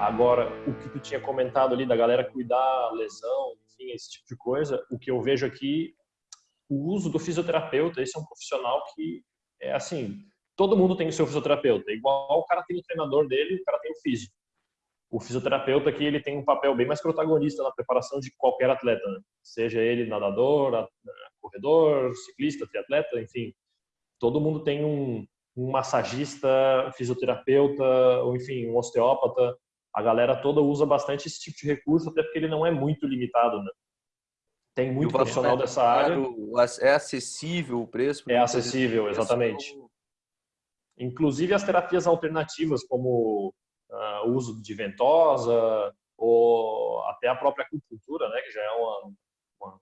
Agora, o que tu tinha comentado ali da galera cuidar lesão, enfim, esse tipo de coisa, o que eu vejo aqui, o uso do fisioterapeuta, esse é um profissional que é assim, todo mundo tem o seu fisioterapeuta, igual o cara tem o treinador dele, o cara tem o físico. O fisioterapeuta aqui, ele tem um papel bem mais protagonista na preparação de qualquer atleta, né? seja ele nadador, corredor, ciclista, triatleta, enfim. Todo mundo tem um, um massagista, fisioterapeuta, ou enfim, um osteópata, a galera toda usa bastante esse tipo de recurso, até porque ele não é muito limitado, né? Tem muito profissional dessa área. É acessível o preço? É acessível, exatamente. Inclusive as terapias alternativas, como uh, o uso de ventosa, ou até a própria acupuntura, né? Que já é uma, uma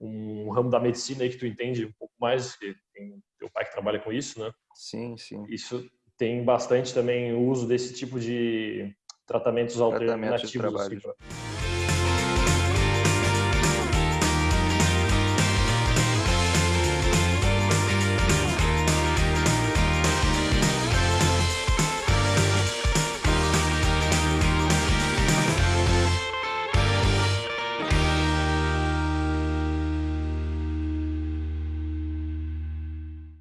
um ramo da medicina aí que tu entende um pouco mais, que tem teu pai que trabalha com isso, né? Sim, sim. Isso tem bastante também o uso desse tipo de tratamentos alternativos. Tratamentos de assim,